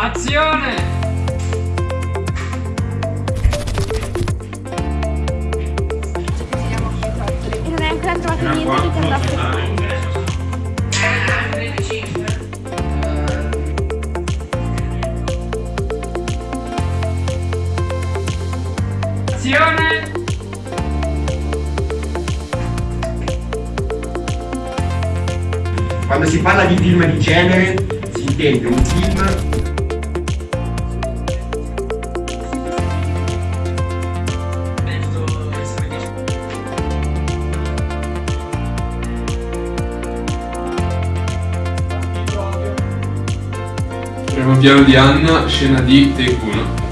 Azione! E non hai ancora trovato niente che ti andasse Azione! Quando si parla di film di genere si intende un film Primo piano di Anna, scena di 1.